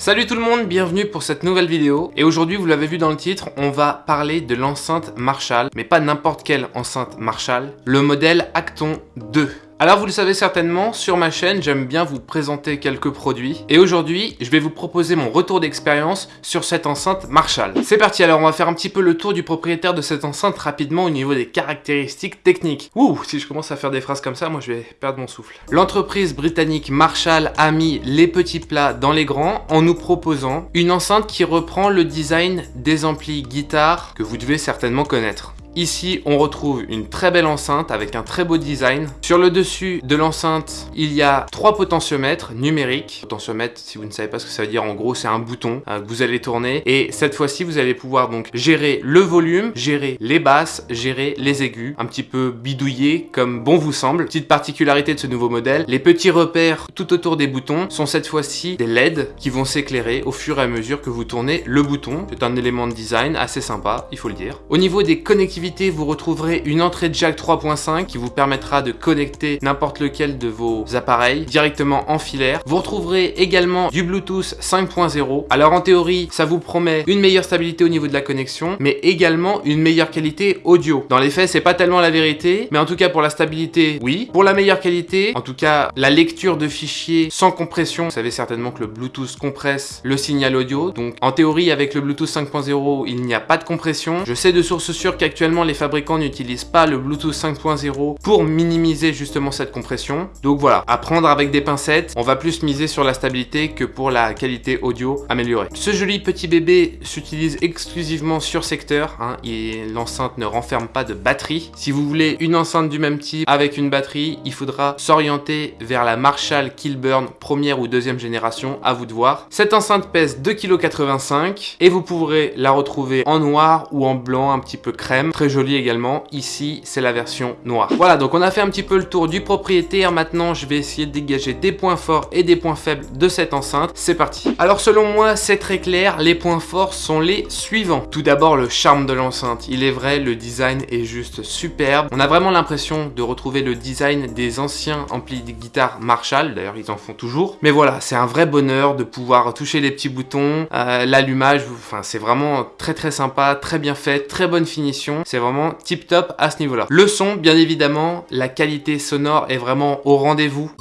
Salut tout le monde, bienvenue pour cette nouvelle vidéo. Et aujourd'hui, vous l'avez vu dans le titre, on va parler de l'enceinte Marshall, mais pas n'importe quelle enceinte Marshall, le modèle Acton 2. Alors vous le savez certainement, sur ma chaîne, j'aime bien vous présenter quelques produits. Et aujourd'hui, je vais vous proposer mon retour d'expérience sur cette enceinte Marshall. C'est parti, alors on va faire un petit peu le tour du propriétaire de cette enceinte rapidement au niveau des caractéristiques techniques. Ouh, si je commence à faire des phrases comme ça, moi je vais perdre mon souffle. L'entreprise britannique Marshall a mis les petits plats dans les grands en nous proposant une enceinte qui reprend le design des amplis guitare que vous devez certainement connaître. Ici, on retrouve une très belle enceinte avec un très beau design. Sur le dessus de l'enceinte, il y a trois potentiomètres numériques. Potentiomètre, si vous ne savez pas ce que ça veut dire, en gros, c'est un bouton euh, que vous allez tourner. Et cette fois-ci, vous allez pouvoir donc gérer le volume, gérer les basses, gérer les aigus. Un petit peu bidouillé, comme bon vous semble. Petite particularité de ce nouveau modèle, les petits repères tout autour des boutons sont cette fois-ci des LED qui vont s'éclairer au fur et à mesure que vous tournez le bouton. C'est un élément de design assez sympa, il faut le dire. Au niveau des connectivités, vous retrouverez une entrée jack 3.5 qui vous permettra de connecter n'importe lequel de vos appareils directement en filaire. Vous retrouverez également du Bluetooth 5.0. Alors en théorie, ça vous promet une meilleure stabilité au niveau de la connexion, mais également une meilleure qualité audio. Dans les faits, c'est pas tellement la vérité, mais en tout cas pour la stabilité, oui. Pour la meilleure qualité, en tout cas la lecture de fichiers sans compression, vous savez certainement que le Bluetooth compresse le signal audio. Donc en théorie, avec le Bluetooth 5.0, il n'y a pas de compression. Je sais de sources sûres qu'actuellement les fabricants n'utilisent pas le Bluetooth 5.0 pour minimiser justement cette compression. Donc voilà, à prendre avec des pincettes, on va plus miser sur la stabilité que pour la qualité audio améliorée. Ce joli petit bébé s'utilise exclusivement sur secteur, hein, et l'enceinte ne renferme pas de batterie. Si vous voulez une enceinte du même type avec une batterie, il faudra s'orienter vers la Marshall Kilburn première ou deuxième génération, à vous de voir. Cette enceinte pèse 2,85 kg et vous pourrez la retrouver en noir ou en blanc un petit peu crème joli également. Ici, c'est la version noire. Voilà, donc on a fait un petit peu le tour du propriétaire. Maintenant, je vais essayer de dégager des points forts et des points faibles de cette enceinte. C'est parti. Alors, selon moi, c'est très clair. Les points forts sont les suivants. Tout d'abord, le charme de l'enceinte. Il est vrai, le design est juste superbe. On a vraiment l'impression de retrouver le design des anciens amplis de guitare Marshall. D'ailleurs, ils en font toujours. Mais voilà, c'est un vrai bonheur de pouvoir toucher les petits boutons. Euh, l'allumage, enfin, c'est vraiment très très sympa, très bien fait, très bonne finition. C'est vraiment tip top à ce niveau-là. Le son, bien évidemment, la qualité sonore est vraiment au rendez-vous.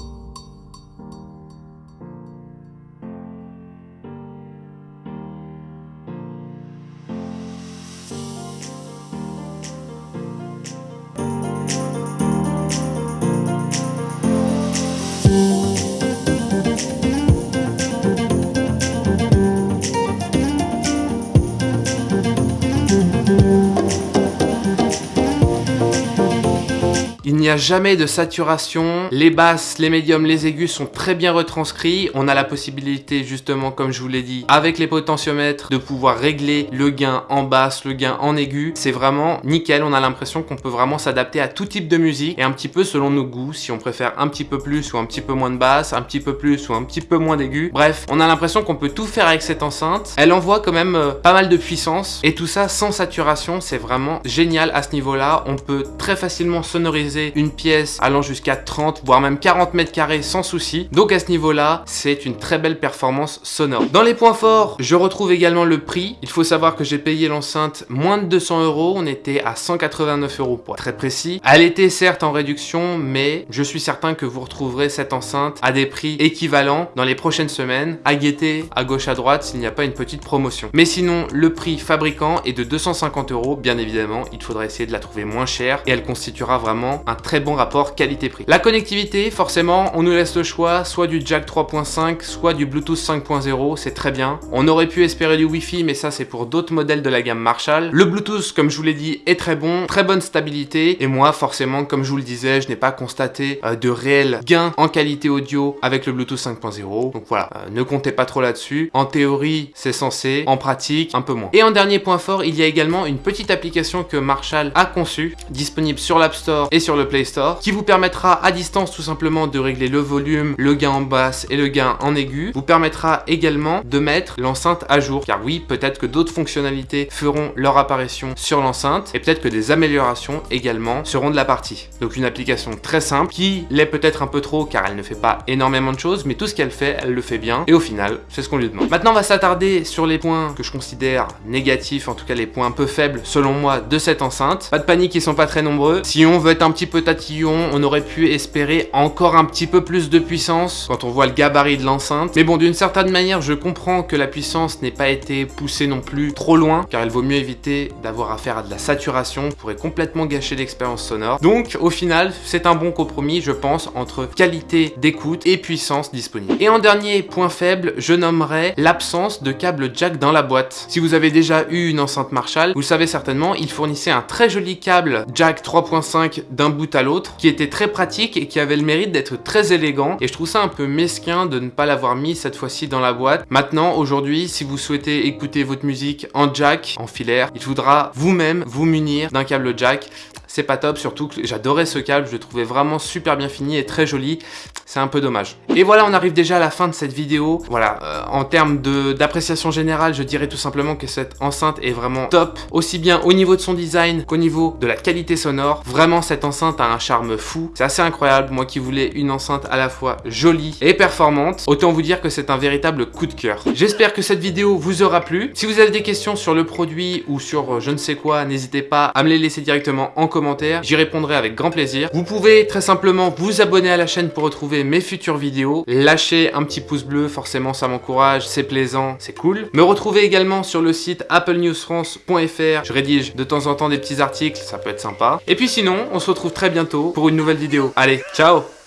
A jamais de saturation, les basses, les médiums, les aigus sont très bien retranscrits. On a la possibilité justement, comme je vous l'ai dit, avec les potentiomètres, de pouvoir régler le gain en basse, le gain en aigu. C'est vraiment nickel, on a l'impression qu'on peut vraiment s'adapter à tout type de musique et un petit peu selon nos goûts, si on préfère un petit peu plus ou un petit peu moins de basse, un petit peu plus ou un petit peu moins d'aigu. Bref, on a l'impression qu'on peut tout faire avec cette enceinte. Elle envoie quand même euh, pas mal de puissance et tout ça sans saturation, c'est vraiment génial à ce niveau-là. On peut très facilement sonoriser une pièce allant jusqu'à 30 voire même 40 mètres carrés sans souci. Donc à ce niveau-là, c'est une très belle performance sonore. Dans les points forts, je retrouve également le prix. Il faut savoir que j'ai payé l'enceinte moins de 200 euros. On était à 189 euros pour être très précis. Elle était certes en réduction, mais je suis certain que vous retrouverez cette enceinte à des prix équivalents dans les prochaines semaines. À guetter à gauche à droite s'il n'y a pas une petite promotion. Mais sinon, le prix fabricant est de 250 euros. Bien évidemment, il faudra essayer de la trouver moins chère et elle constituera vraiment un très bon rapport qualité-prix. La connectivité, forcément, on nous laisse le choix, soit du jack 3.5, soit du Bluetooth 5.0, c'est très bien. On aurait pu espérer du Wi-Fi, mais ça c'est pour d'autres modèles de la gamme Marshall. Le Bluetooth, comme je vous l'ai dit, est très bon, très bonne stabilité, et moi, forcément, comme je vous le disais, je n'ai pas constaté euh, de réel gain en qualité audio avec le Bluetooth 5.0, donc voilà, euh, ne comptez pas trop là-dessus. En théorie, c'est censé, en pratique, un peu moins. Et en dernier point fort, il y a également une petite application que Marshall a conçue, disponible sur l'App Store et sur le Play Store, qui vous permettra à distance tout simplement de régler le volume, le gain en basse et le gain en aigu, vous permettra également de mettre l'enceinte à jour, car oui, peut-être que d'autres fonctionnalités feront leur apparition sur l'enceinte, et peut-être que des améliorations également seront de la partie. Donc une application très simple, qui l'est peut-être un peu trop, car elle ne fait pas énormément de choses, mais tout ce qu'elle fait, elle le fait bien, et au final, c'est ce qu'on lui demande. Maintenant, on va s'attarder sur les points que je considère négatifs, en tout cas les points un peu faibles, selon moi, de cette enceinte. Pas de panique, ils sont pas très nombreux. Si on veut être un petit peu tatillon, on aurait pu espérer encore un petit peu plus de puissance, quand on voit le gabarit de l'enceinte. Mais bon, d'une certaine manière, je comprends que la puissance n'ait pas été poussée non plus trop loin, car il vaut mieux éviter d'avoir affaire à de la saturation, pourrait complètement gâcher l'expérience sonore. Donc, au final, c'est un bon compromis, je pense, entre qualité d'écoute et puissance disponible. Et en dernier point faible, je nommerai l'absence de câble jack dans la boîte. Si vous avez déjà eu une enceinte Marshall, vous le savez certainement, il fournissait un très joli câble jack 3.5 d'un bout à l'autre, qui était très pratique et qui avait le mérite d'être très élégant. Et je trouve ça un peu mesquin de ne pas l'avoir mis cette fois-ci dans la boîte. Maintenant, aujourd'hui, si vous souhaitez écouter votre musique en jack, en filaire, il faudra vous-même vous munir d'un câble jack c'est pas top, surtout que j'adorais ce câble, je le trouvais vraiment super bien fini et très joli, c'est un peu dommage. Et voilà, on arrive déjà à la fin de cette vidéo. Voilà, euh, en termes d'appréciation générale, je dirais tout simplement que cette enceinte est vraiment top, aussi bien au niveau de son design qu'au niveau de la qualité sonore. Vraiment, cette enceinte a un charme fou, c'est assez incroyable, moi qui voulais une enceinte à la fois jolie et performante, autant vous dire que c'est un véritable coup de cœur. J'espère que cette vidéo vous aura plu. Si vous avez des questions sur le produit ou sur euh, je ne sais quoi, n'hésitez pas à me les laisser directement en commentaire j'y répondrai avec grand plaisir. Vous pouvez très simplement vous abonner à la chaîne pour retrouver mes futures vidéos, lâcher un petit pouce bleu, forcément ça m'encourage, c'est plaisant, c'est cool. Me retrouver également sur le site applenewsfrance.fr, je rédige de temps en temps des petits articles, ça peut être sympa. Et puis sinon, on se retrouve très bientôt pour une nouvelle vidéo. Allez, ciao